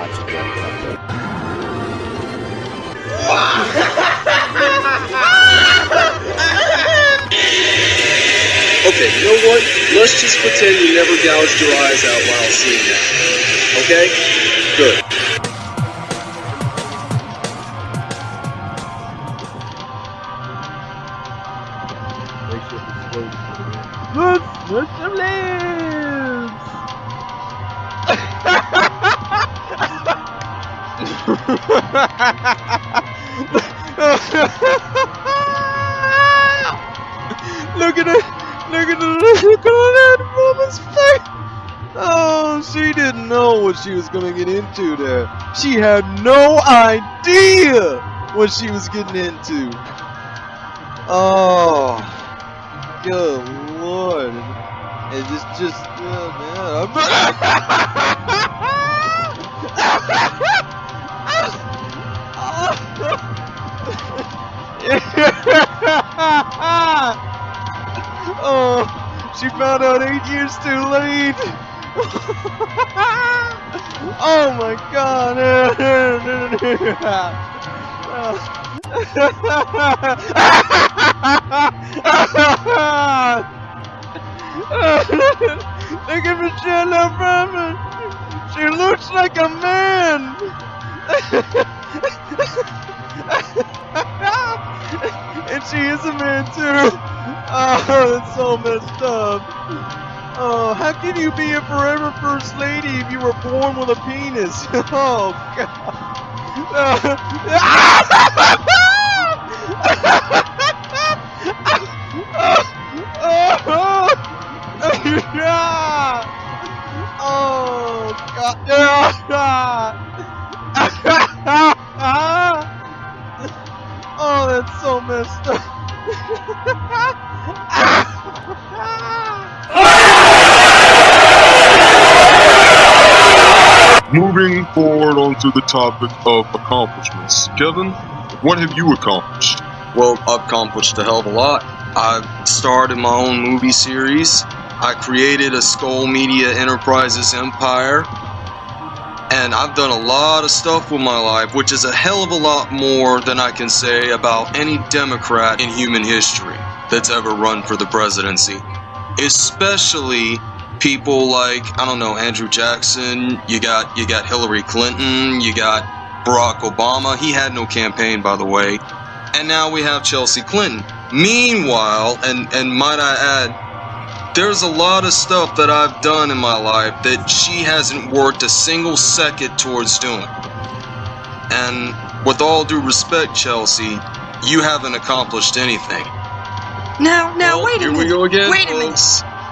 Okay, you know what? Let's just pretend you never gouged your eyes out while seeing that. Okay? Good. She was gonna get into there. She had no idea what she was getting into. Oh, good lord! It just, just, oh man! oh, she found out eight years too late. oh my god. Look at Michelle Obama. She looks like a man. and she is a man too. Oh, that's so messed up. Oh, how can you be a forever first lady if you were born with a penis? Oh, God. Oh, God. Oh, that's so messed up. Moving forward onto the topic of accomplishments. Kevin, what have you accomplished? Well, I've accomplished a hell of a lot. I've started my own movie series. I created a Skull Media Enterprises empire. And I've done a lot of stuff with my life, which is a hell of a lot more than I can say about any Democrat in human history that's ever run for the presidency. Especially people like, I don't know, Andrew Jackson, you got you got Hillary Clinton, you got Barack Obama. He had no campaign by the way. And now we have Chelsea Clinton. Meanwhile, and and might I add, there's a lot of stuff that I've done in my life that she hasn't worked a single second towards doing. And with all due respect, Chelsea, you haven't accomplished anything. Now, now, Well, wait a here minute. we go again, wait a minute.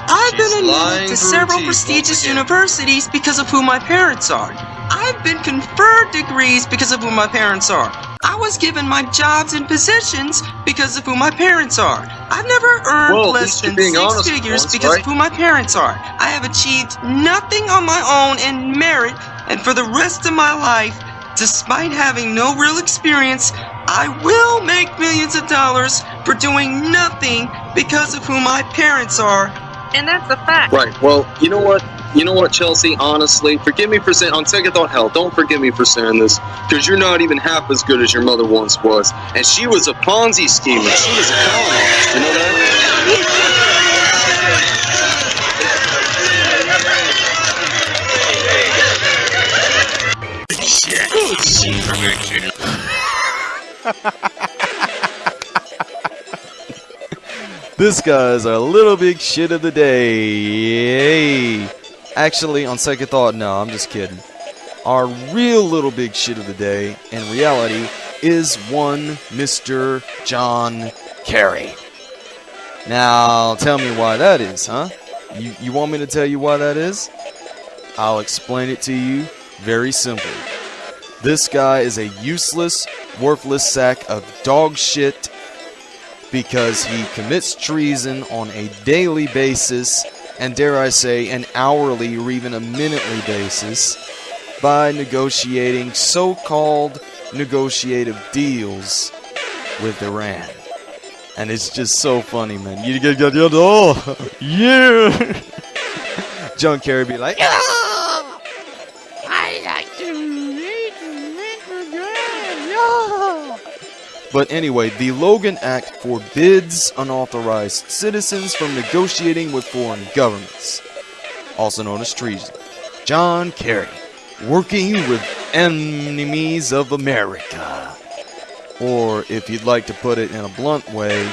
I've been admitted to several prestigious universities because of who my parents are. I've been conferred degrees because of who my parents are. I was given my jobs and positions because of who my parents are. I've never earned at less than six figures once, because right? of who my parents are. I have achieved nothing on my own in merit, and for the rest of my life, despite having no real experience, I will make millions of dollars for doing nothing because of who my parents are. And that's a fact. Right. Well, you know what? You know what, Chelsea? Honestly, forgive me for saying. On second thought, hell, don't forgive me for saying this, because you're not even half as good as your mother once was, and she was a Ponzi schemer. She was a con artist. You know that? This guy's our little big shit of the day. Yay. Actually, on second thought, no, I'm just kidding. Our real little big shit of the day, in reality, is one Mr. John Kerry. Now, tell me why that is, huh? You, you want me to tell you why that is? I'll explain it to you very simply. This guy is a useless, worthless sack of dog shit because he commits treason on a daily basis, and dare I say, an hourly or even a minutely basis, by negotiating so called negotiative deals with Iran. And it's just so funny, man. You get, oh, yeah. John Kerry be like, I But anyway, the Logan Act forbids unauthorized citizens from negotiating with foreign governments, also known as treason. John Kerry, working with enemies of America. Or, if you'd like to put it in a blunt way,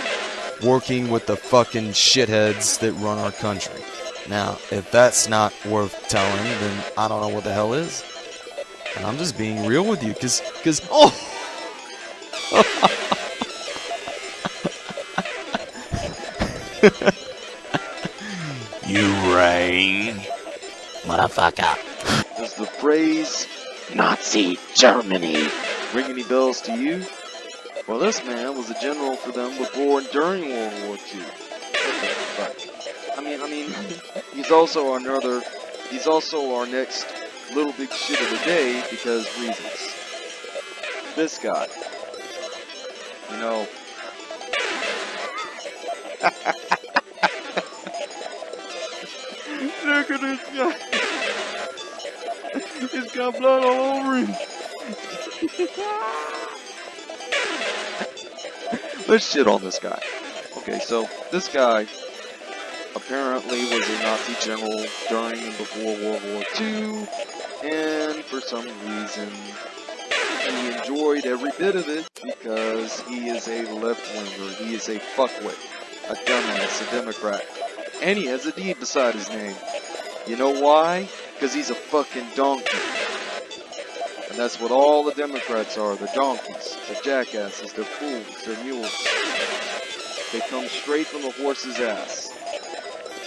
working with the fucking shitheads that run our country. Now, if that's not worth telling, then I don't know what the hell is. And I'm just being real with you, cause, cause, oh! You rang. Motherfucker. Does the phrase Nazi Germany. ring any bells to you? Well, this man was a general for them before and during World War II. I mean, I mean, he's also another, he's also our next little big shit of the day because reasons. This guy. You know. Look at this guy. He's got blood all over him. Let's shit on this guy. Okay, so this guy apparently was a Nazi general during and before World War II, and for some reason he enjoyed every bit of it because he is a left-winger, he is a fuckwit, a dumbass, a Democrat, and he has a D beside his name. You know why? Because he's a fucking donkey. And that's what all the Democrats are. They're donkeys. They're jackasses. They're fools. They're mules. They come straight from the horse's ass.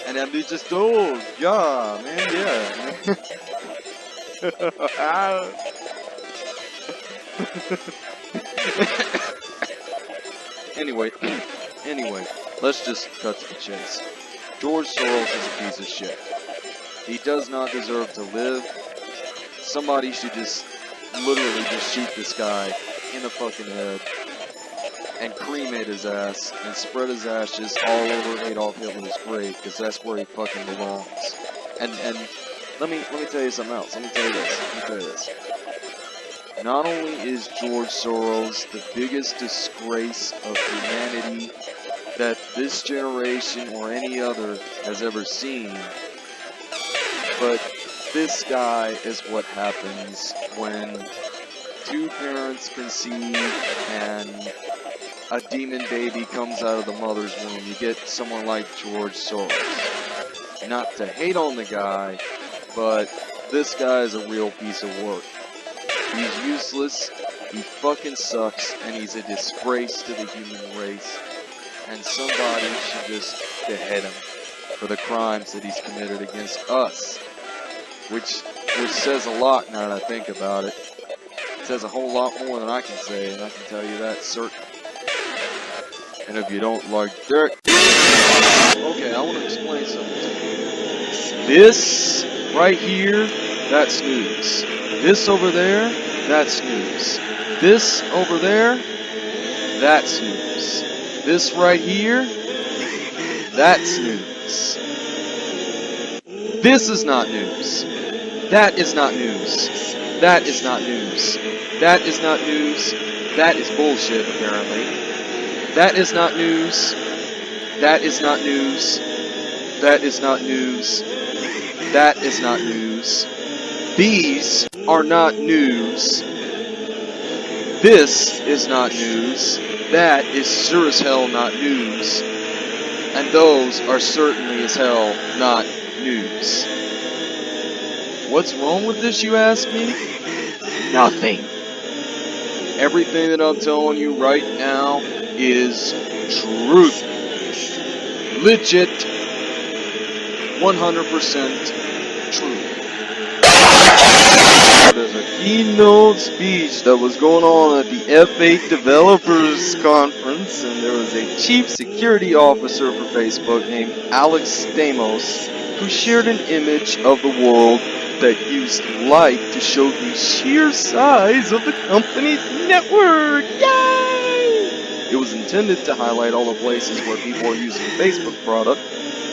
And then they just, oh, yeah, man, yeah. anyway, anyway, let's just cut to the chase. George Soros is a piece of shit. He does not deserve to live. Somebody should just literally just shoot this guy in the fucking head and cremate his ass and spread his ashes all over Adolf Hitler's grave because that's where he fucking belongs. And and let me let me tell you something else. Let me tell you this. Let me tell you this. Not only is George Soros the biggest disgrace of humanity that this generation or any other has ever seen, but this guy is what happens when two parents conceive and a demon baby comes out of the mother's womb. You get someone like George Soros. Not to hate on the guy, but this guy is a real piece of work. He's useless, he fucking sucks, and he's a disgrace to the human race. And somebody should just behead him for the crimes that he's committed against us. Which which says a lot now that I think about it. It says a whole lot more than I can say, and I can tell you that certain. And if you don't like that, okay, I want to explain something to you. This right here, that's news. This over there, that's news. This over there, that's news. This right here, that's news. This is not news. That is not news. That is not news. That is not news. That is bullshit, apparently. That is not news. That is not news. That is not news. That is not news. These are not news. This is not news. That is sure as hell not news. And those are certainly as hell not news. What's wrong with this, you ask me? Nothing. Everything that I'm telling you right now is truth. Legit. 100% keynote speech that was going on at the F8 Developers Conference, and there was a chief security officer for Facebook named Alex Stamos who shared an image of the world that used light to show the sheer size of the company's network. Yay! It was intended to highlight all the places where people are using the Facebook product,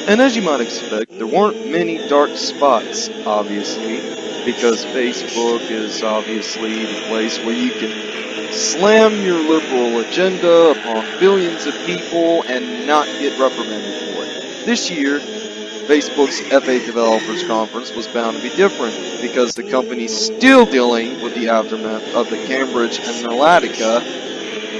and as you might expect, there weren't many dark spots, obviously. Because Facebook is obviously the place where you can slam your liberal agenda upon billions of people and not get reprimanded for it. This year, Facebook's F8 Developers Conference was bound to be different because the company's still dealing with the aftermath of the Cambridge Analytica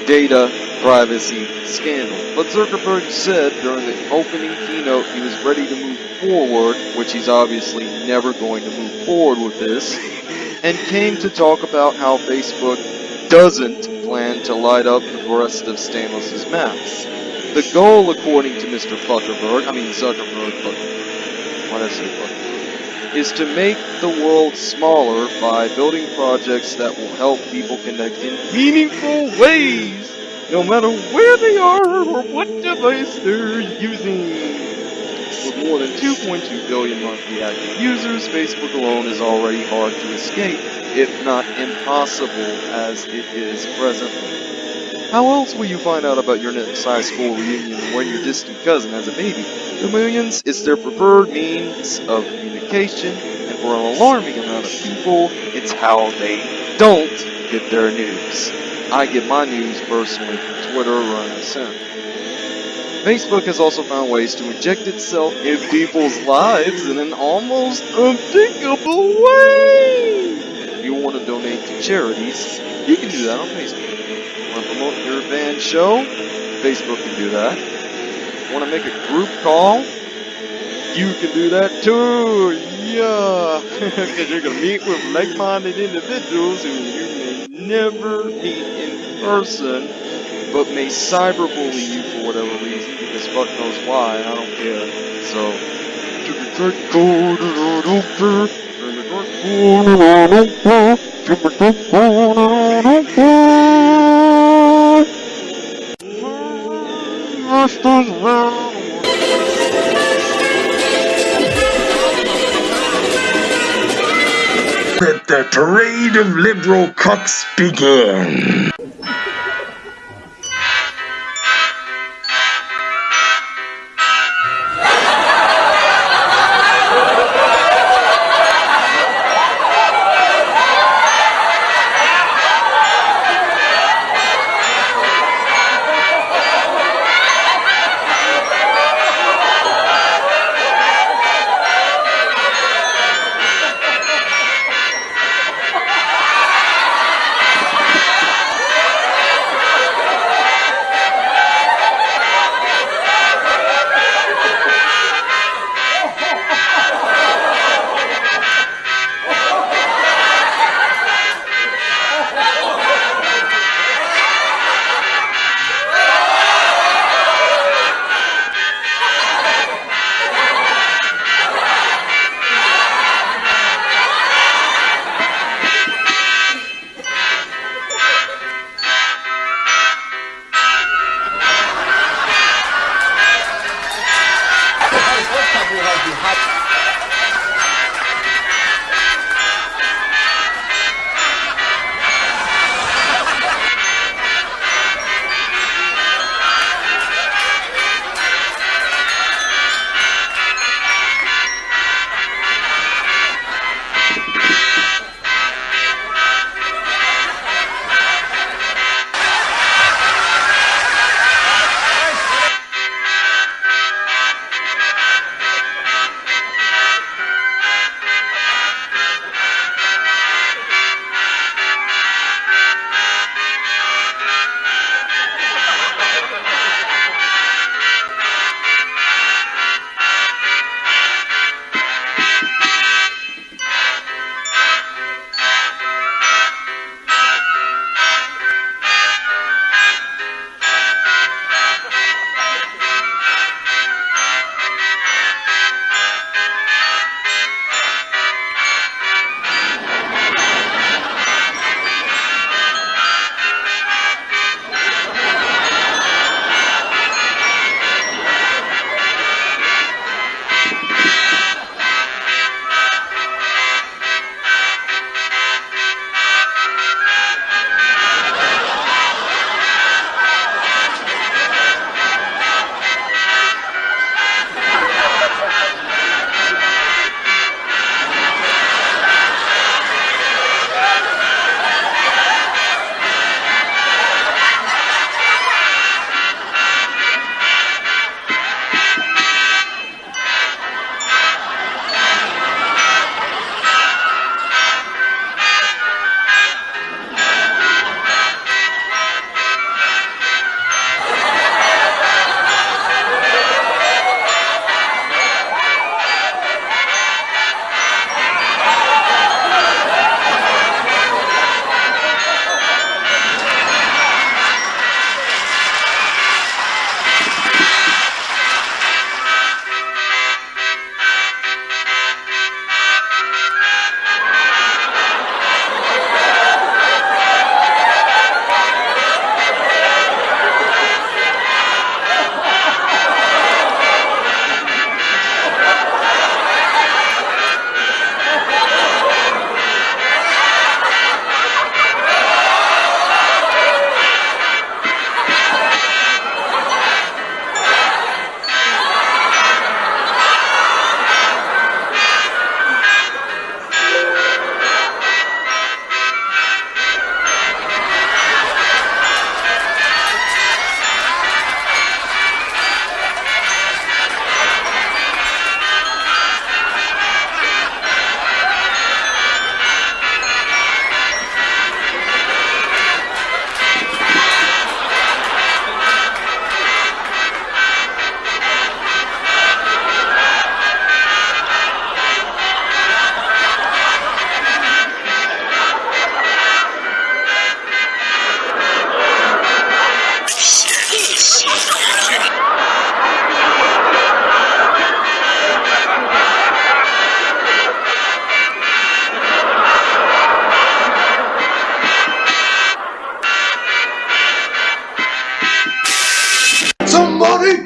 data privacy scandal. But Zuckerberg said during the opening keynote he was ready to move forward, which he's obviously never going to move forward with this, and came to talk about how Facebook doesn't plan to light up the rest of Stamos's maps. The goal, according to Mr. Fuckerberg, I mean Zuckerberg, but why did I say Fuckerberg, is to make the world smaller by building projects that will help people connect in meaningful ways, no matter where they are or what device they're using. With more than 2.2 billion monthly active users, Facebook alone is already hard to escape, if not impossible as it is presently. How else will you find out about your next high school reunion when your distant cousin has a baby? The is their preferred means of communication, and for an alarming amount of people, it's how they don't get their news. I get my news personally from Twitter or MSN. Facebook has also found ways to inject itself in people's lives in an almost unthinkable way. If you want to donate to charities, you can do that on Facebook. Show? Facebook can do that. Want to make a group call? You can do that too. Yeah, because you're gonna meet with like-minded individuals who you may never meet in person, but may cyberbully you for whatever reason, because fuck knows why, I don't care. So, to the Let the parade of liberal cucks begin.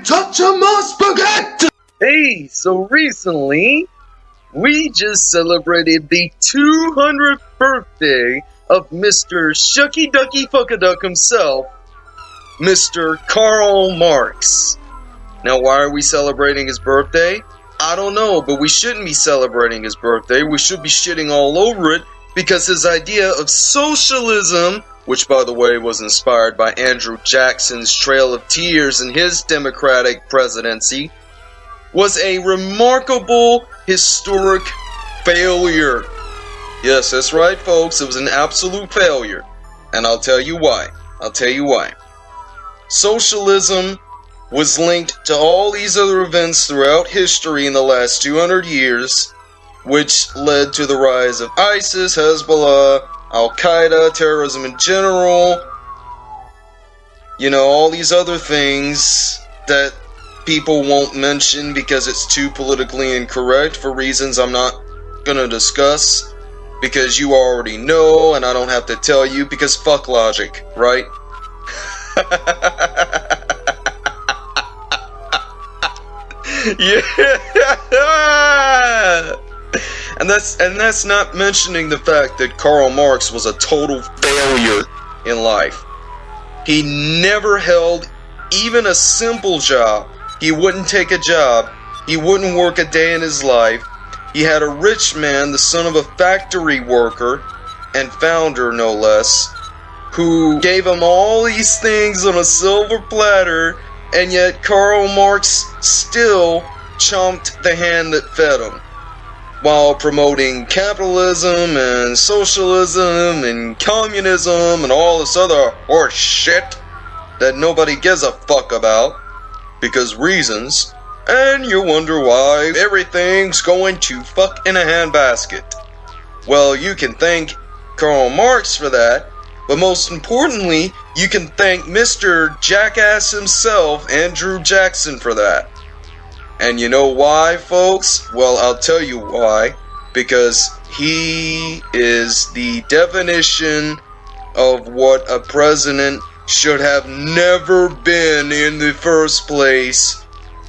Some more spaghetti! Hey, so recently, we just celebrated the 200th birthday of Mr. Shucky Ducky Fuckaduck himself, Mr. Karl Marx. Now, why are we celebrating his birthday? I don't know, but we shouldn't be celebrating his birthday. We should be shitting all over it because his idea of socialism, which by the way was inspired by Andrew Jackson's Trail of Tears in his Democratic presidency, was a remarkable historic failure. Yes, that's right, folks. It was an absolute failure. And I'll tell you why. I'll tell you why. Socialism was linked to all these other events throughout history in the last 200 years, which led to the rise of ISIS, Hezbollah, Al Qaeda, terrorism in general. You know, all these other things that people won't mention because it's too politically incorrect for reasons I'm not gonna discuss. Because you already know, and I don't have to tell you because fuck logic, right? yeah. And that's and that's not mentioning the fact that Karl Marx was a total failure in life. He never held even a simple job. He wouldn't take a job. He wouldn't work a day in his life. He had a rich man, the son of a factory worker and founder no less, who gave him all these things on a silver platter and yet Karl Marx still chomped the hand that fed him while promoting capitalism and socialism and communism and all this other horse shit that nobody gives a fuck about because reasons and you wonder why everything's going to fuck in a handbasket. Well, you can thank Karl Marx for that, but most importantly, you can thank Mr. Jackass himself, Andrew Jackson, for that. And you know why, folks? Well, I'll tell you why. Because he is the definition of what a president should have never been in the first place,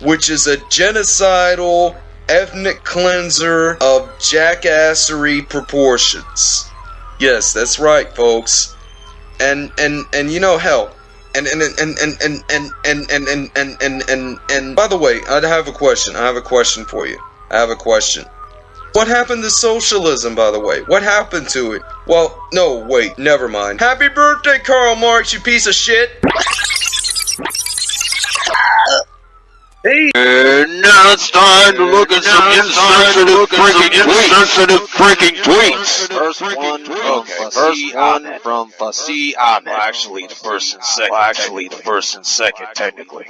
which is a genocidal ethnic cleanser of jackassery proportions. Yes, that's right, folks and and and you know hell and and and and and and and and and and and and by the way i have a question i have a question for you i have a question what happened to socialism by the way what happened to it well no wait never mind happy birthday karl marx you piece of shit Hey! And now it's time to look at some insensitive freaking insensitive freaking tweets. First one, okay, first one from Fasi Ahmed. Well, actually, the first and second. Well, actually, the first and second, technically.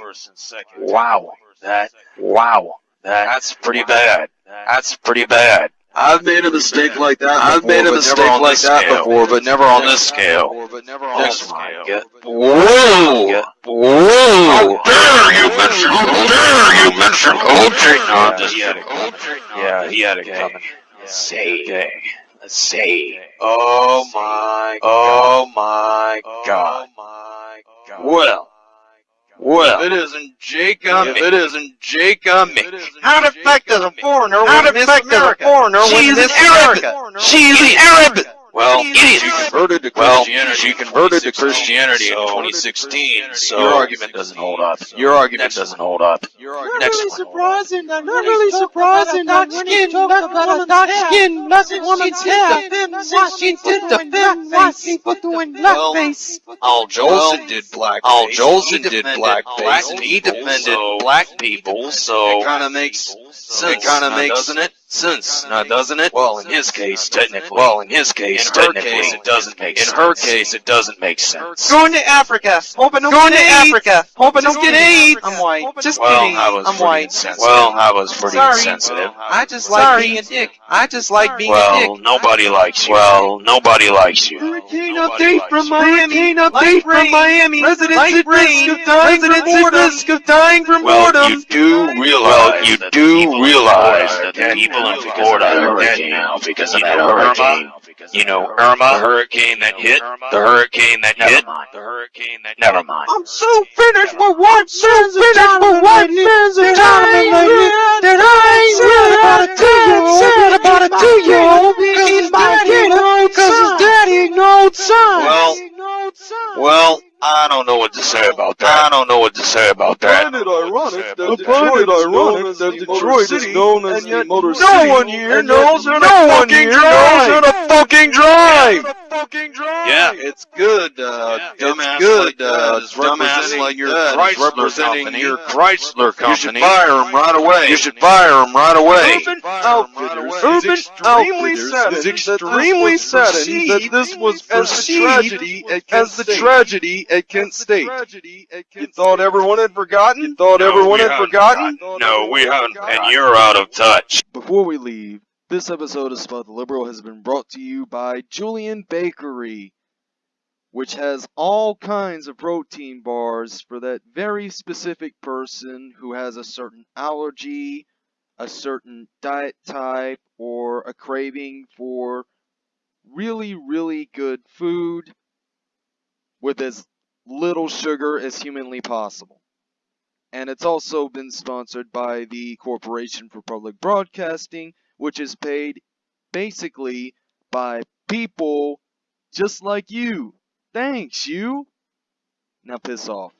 Wow, that, wow, that's pretty bad. That's pretty bad. I've made a mistake like that. I've made a mistake like that before, but never on this scale. Next one. Whoa! Whoa! How dare you mention? How dare you mention OJ? No, I'm just kidding. Yeah, he had it coming. Say, say. Oh my. Oh, oh my God. Well well. If it isn't Jake uh, If it isn't Jake uh, Amick. How the affect uh, does a foreigner How win Miss a Foreigner She's Miss America? She's Arab. Arab. Well, Idiot. she converted to Well, Christianity. she converted to 2016, Christianity in 2016. So Your argument doesn't hold up. Your argument Next doesn't one. hold up. Not Next really one. surprising. Not really surprising. Dark skin. Nothing about a dark skin. Nothing woman's hair. Washington defend white people doing Well, blackface. Al Jolson did blackface. Al Jolson He did defended blackface, black and he defended black people. So It kind of makes sense. It kinda makes doesn't it? Sense, now doesn't it? Well, in his case, technically. Well, in his case, In her technically, case, it doesn't make In sense. her case, it doesn't make sense. Going to Africa. Hoping don't Going get to Africa. Hoping Just don't get kidding. AIDS. I'm white. Just Well, kidding. I was I'm white. insensitive. Well, I was pretty Sorry. insensitive. I just like Sorry. being a dick. I just like being a dick. Well, dick. nobody likes you. Well, nobody likes you. Hurricane Nobody update likes from you. Miami. Hurricane update from. Miami. Residents at risk of dying from Residents at boredom. risk of dying from Well, you do realize Well, you that do the people realize that are the dead people in Florida. are dead now because of that Irma? hurricane. You know Irma, the hurricane that hit, the hurricane that hit, the hurricane that never mind. I'm so finished with what so finished with what men's economy lately that I ain't really about a two-year-old, but about a two-year-old because his daddy no because his daddy no son. Well, well, I don't know what to say about that. I don't know what to say about that. find it ironic that I Detroit find ironic known as that Detroit Motor is known as the yet Motor no City, one here and yet knows how to no one here knows how to fucking drive. Yeah, It's good, uh, dumbass it's good, like uh, is representing like your that is Chrysler representing company. your Chrysler You should fire him right away. You should fire him right away. Urban Outfitters, Urban Outfitters is extremely saddened that this was as the tragedy as the tragedy at Kent State. You thought everyone had forgotten? You thought No, everyone had haven't forgotten? No, we haven't, and you're out of touch. Before we leave, this episode of Spot the Liberal has been brought to you by Julian Bakery, which has all kinds of protein bars for that very specific person who has a certain allergy, a certain diet type, or a craving for really, really good food with as little sugar as humanly possible. And it's also been sponsored by the Corporation for Public Broadcasting, which is paid basically by people just like you. Thanks, you. Now piss off.